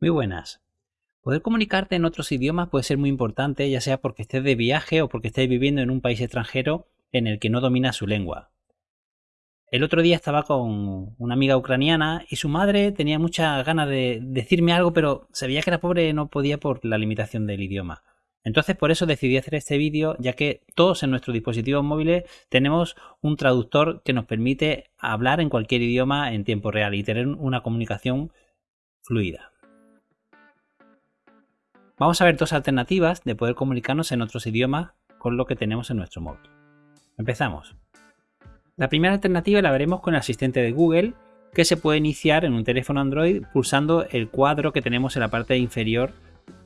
Muy buenas. Poder comunicarte en otros idiomas puede ser muy importante, ya sea porque estés de viaje o porque estés viviendo en un país extranjero en el que no dominas su lengua. El otro día estaba con una amiga ucraniana y su madre tenía muchas ganas de decirme algo, pero se veía que la pobre no podía por la limitación del idioma. Entonces por eso decidí hacer este vídeo, ya que todos en nuestros dispositivos móviles tenemos un traductor que nos permite hablar en cualquier idioma en tiempo real y tener una comunicación fluida. Vamos a ver dos alternativas de poder comunicarnos en otros idiomas con lo que tenemos en nuestro móvil. Empezamos. La primera alternativa la veremos con el asistente de Google, que se puede iniciar en un teléfono Android pulsando el cuadro que tenemos en la parte inferior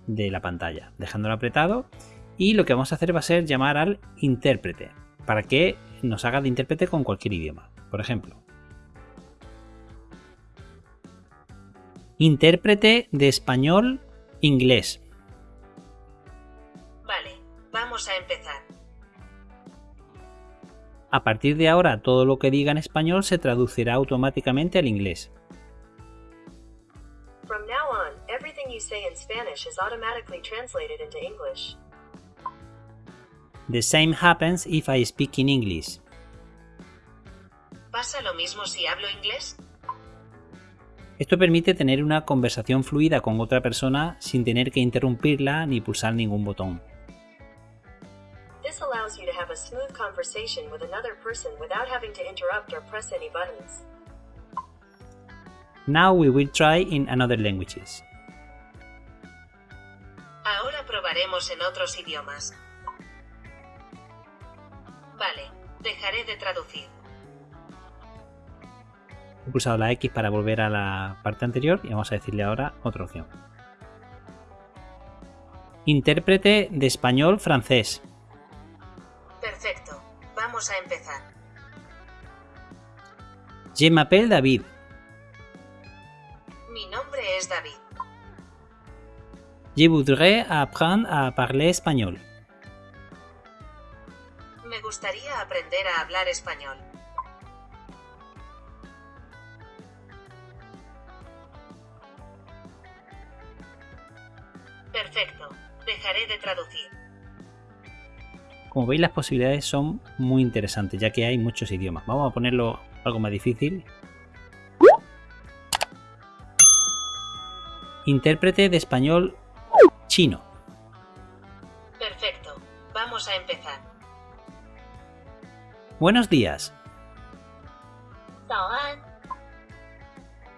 de la pantalla, dejándolo apretado y lo que vamos a hacer va a ser llamar al intérprete para que nos haga de intérprete con cualquier idioma. Por ejemplo, intérprete de español inglés. Vamos a empezar. A partir de ahora, todo lo que diga en español se traducirá automáticamente al inglés. From now on, everything you say in Spanish is automatically translated into English. The same happens if I speak in English. ¿Pasa lo mismo si hablo inglés? Esto permite tener una conversación fluida con otra persona sin tener que interrumpirla ni pulsar ningún botón. This allows you to have a smooth conversation with another person without having to interrupt or press any buttons. Now we will try in another languages. Ahora probaremos en otros idiomas. Vale, dejaré de traducir. He pulsado la X para volver a la parte anterior y vamos a decirle ahora otra opción. Intérprete de español francés. Perfecto. Vamos a empezar. Je m'appelle David. Mi nombre es David. Je voudrais apprendre à parler espagnol. Me gustaría aprender a hablar español. Perfecto. Dejaré de traducir. Como veis las posibilidades son muy interesantes ya que hay muchos idiomas. Vamos a ponerlo algo más difícil. Intérprete de español chino. Perfecto. Vamos a empezar. Buenos días.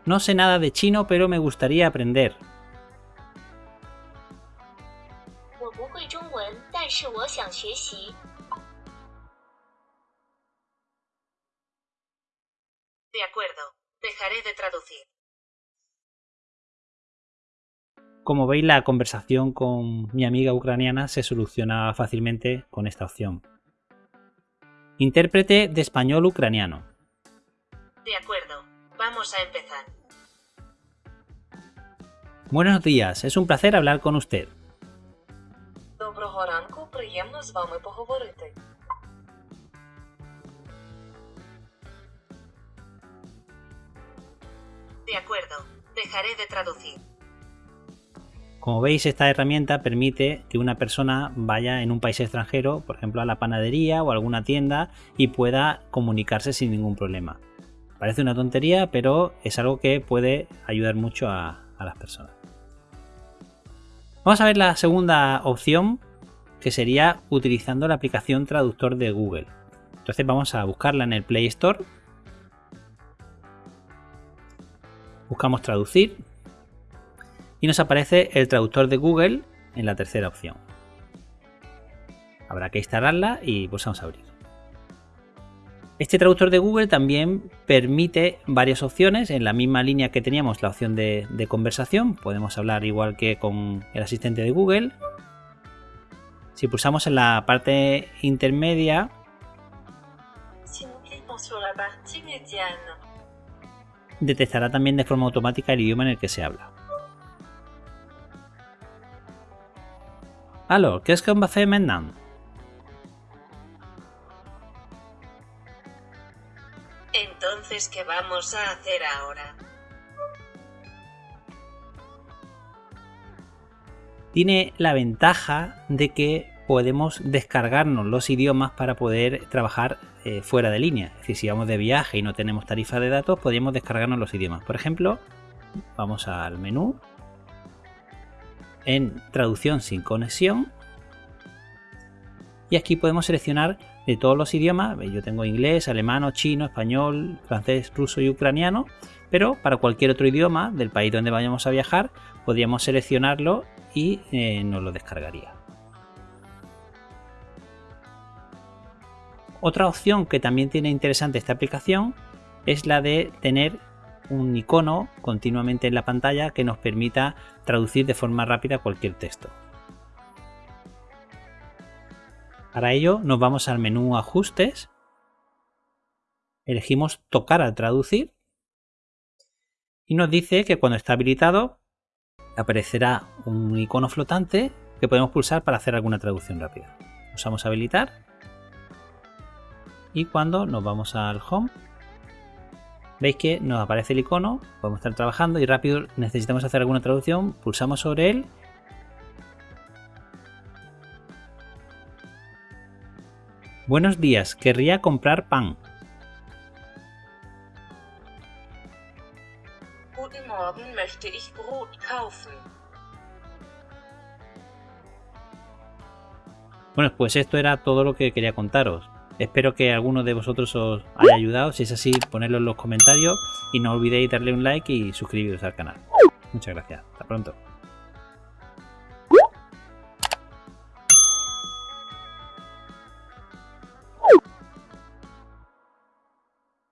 No sé nada de chino, pero me gustaría aprender. De acuerdo, dejaré de traducir. Como veis, la conversación con mi amiga ucraniana se soluciona fácilmente con esta opción. Intérprete de español ucraniano. De acuerdo, vamos a empezar. Buenos días, es un placer hablar con usted Доброго ранку, приємно з вами поговорити. De acuerdo, dejaré de traducir. Como veis, esta herramienta permite que una persona vaya en un país extranjero, por ejemplo a la panadería o a alguna tienda, y pueda comunicarse sin ningún problema. Parece una tontería, pero es algo que puede ayudar mucho a, a las personas. Vamos a ver la segunda opción, que sería utilizando la aplicación traductor de Google. Entonces vamos a buscarla en el Play Store. Buscamos traducir y nos aparece el traductor de Google en la tercera opción. Habrá que instalarla y pulsamos a abrir. Este traductor de Google también permite varias opciones en la misma línea que teníamos la opción de conversación. Podemos hablar igual que con el asistente de Google. Si pulsamos en la parte intermedia, detectará también de forma automática el idioma en el que se habla. Alors, qu'est-ce qu'on va faire maintenant? Entonces, ¿qué vamos a hacer ahora? Tiene la ventaja de que podemos descargarnos los idiomas para poder trabajar eh, fuera de línea. Es decir, si vamos de viaje y no tenemos tarifa de datos, podríamos descargarnos los idiomas. Por ejemplo, vamos al menú, en traducción sin conexión, y aquí podemos seleccionar de todos los idiomas. Yo tengo inglés, alemán, chino, español, francés, ruso y ucraniano, pero para cualquier otro idioma del país donde vayamos a viajar, podríamos seleccionarlo y eh, nos lo descargaría. Otra opción que también tiene interesante esta aplicación es la de tener un icono continuamente en la pantalla que nos permita traducir de forma rápida cualquier texto. Para ello nos vamos al menú Ajustes, elegimos Tocar al traducir y nos dice que cuando está habilitado aparecerá un icono flotante que podemos pulsar para hacer alguna traducción rápida. Usamos Habilitar y cuando nos vamos al home veis que nos aparece el icono, podemos estar trabajando y rápido necesitamos hacer alguna traducción, pulsamos sobre él Buenos días, querría comprar pan. Brot kaufen. Bueno, pues esto era todo lo que quería contaros. Espero que alguno de vosotros os haya ayudado. Si es así, ponedlo en los comentarios y no olvidéis darle un like y suscribiros al canal. Muchas gracias. Hasta pronto.